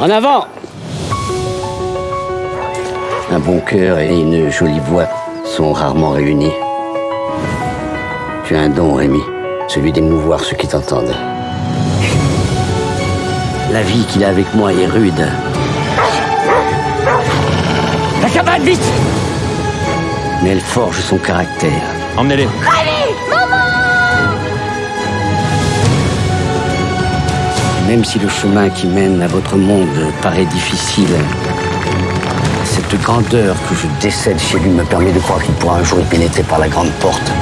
En avant Un bon cœur et une jolie voix sont rarement réunis. Tu as un don, Rémi, celui d'émouvoir ceux qui t'entendent. La vie qu'il a avec moi est rude. La cabane, vite Mais elle forge son caractère. Emmenez-les. Même si le chemin qui mène à votre monde paraît difficile, cette grandeur que je décède chez lui me permet de croire qu'il pourra un jour y pénétrer par la grande porte.